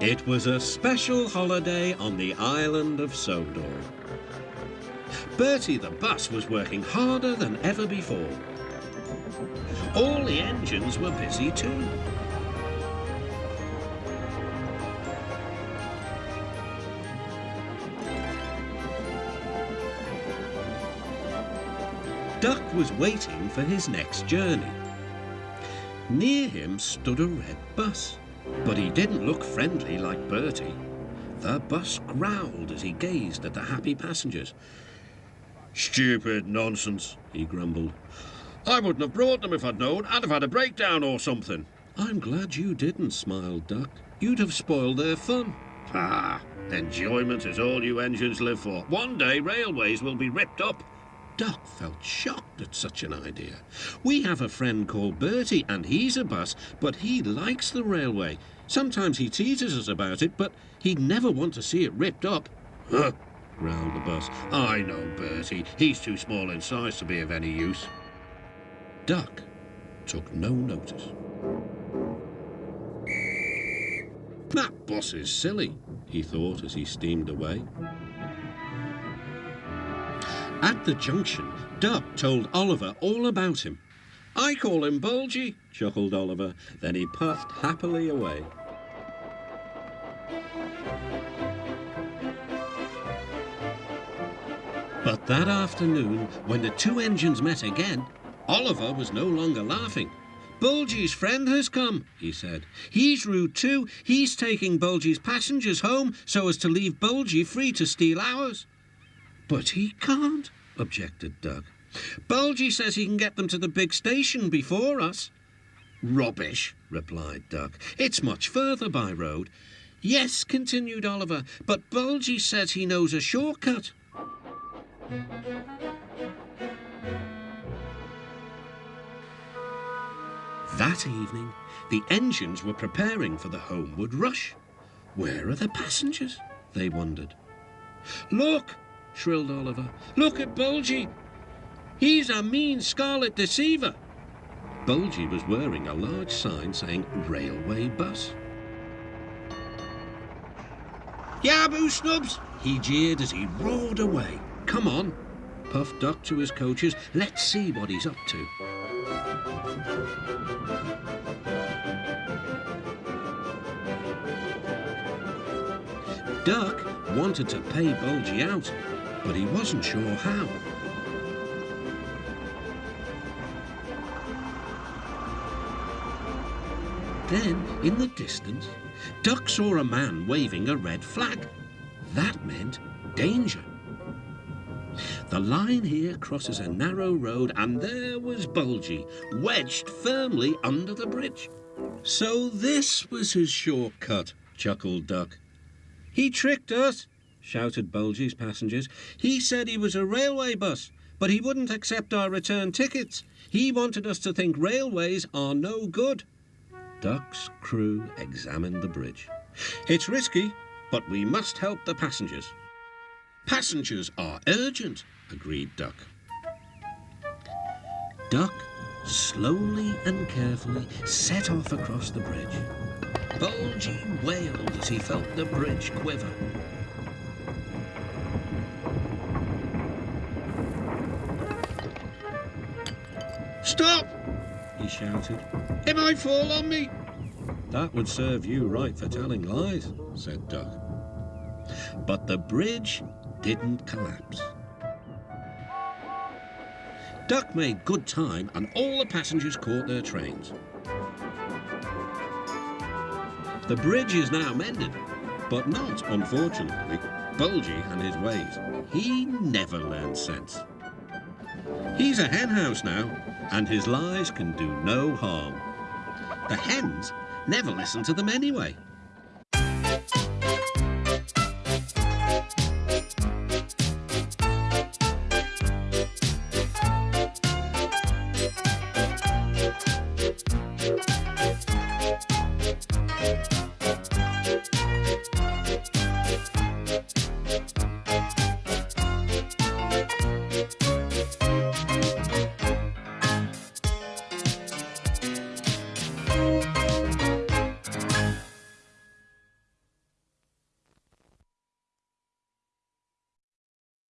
It was a special holiday on the island of Sodor. Bertie the bus was working harder than ever before. All the engines were busy too. Duck was waiting for his next journey. Near him stood a red bus, but he didn't look friendly like Bertie. The bus growled as he gazed at the happy passengers. Stupid nonsense, he grumbled. I wouldn't have brought them if I'd known. I'd have had a breakdown or something. I'm glad you didn't, smiled Duck. You'd have spoiled their fun. Ah, enjoyment is all you engines live for. One day railways will be ripped up. Duck felt shocked at such an idea. We have a friend called Bertie, and he's a bus, but he likes the railway. Sometimes he teases us about it, but he'd never want to see it ripped up. Huh, growled the bus. I know Bertie. He's too small in size to be of any use. Duck took no notice. That bus is silly, he thought as he steamed away. At the junction, Duck told Oliver all about him. I call him Bulgy, chuckled Oliver. Then he puffed happily away. But that afternoon, when the two engines met again, Oliver was no longer laughing. Bulgy's friend has come, he said. He's rude too. He's taking Bulgy's passengers home so as to leave Bulgy free to steal ours. But he can't, objected Duck. Bulgy says he can get them to the big station before us. Rubbish, replied Duck. It's much further by road. Yes, continued Oliver, but Bulgy says he knows a shortcut. That evening, the engines were preparing for the homeward rush. Where are the passengers? They wondered. Look, shrilled Oliver. Look at Bulgy. He's a mean scarlet deceiver. Bulgy was wearing a large sign saying Railway Bus. Yaboo Snubs! He jeered as he roared away. Come on, puffed Duck to his coaches. Let's see what he's up to. Duck wanted to pay Bulgy out, but he wasn't sure how. Then, in the distance, Duck saw a man waving a red flag. That meant danger. The line here crosses a narrow road, and there was Bulgy, wedged firmly under the bridge. So this was his shortcut, chuckled Duck. He tricked us, shouted Bulgy's passengers. He said he was a railway bus, but he wouldn't accept our return tickets. He wanted us to think railways are no good. Duck's crew examined the bridge. It's risky, but we must help the passengers. Passengers are urgent, agreed Duck. Duck slowly and carefully set off across the bridge. Bulgy wailed as he felt the bridge quiver. Stop! he shouted. It might fall on me. That would serve you right for telling lies, said Duck. But the bridge didn't collapse. Duck made good time and all the passengers caught their trains. The bridge is now mended, but not, unfortunately, Bulgy and his ways. He never learned sense. He's a henhouse now, and his lies can do no harm. The hens never listen to them anyway.